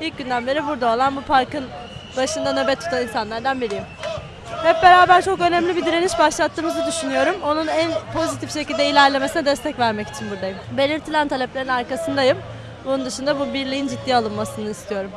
ilk günden beri burada olan bu parkın başında nöbet tutan insanlardan biriyim. Hep beraber çok önemli bir direniş başlattığımızı düşünüyorum. Onun en pozitif şekilde ilerlemesine destek vermek için buradayım. Belirtilen taleplerin arkasındayım. Bunun dışında bu birliğin ciddiye alınmasını istiyorum.